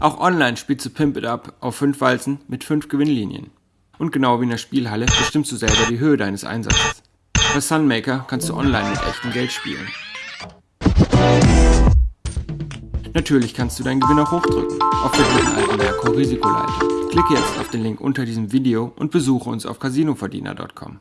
Auch online spielst du Pimp It Up auf 5 Walzen mit 5 Gewinnlinien. Und genau wie in der Spielhalle bestimmst du selber die Höhe deines Einsatzes. Bei Sunmaker kannst du online mit echtem Geld spielen. Natürlich kannst du deinen Gewinn auch hochdrücken, auf der dritten alten Merkur Risikoleiter. Klicke jetzt auf den Link unter diesem Video und besuche uns auf casinoverdiener.com.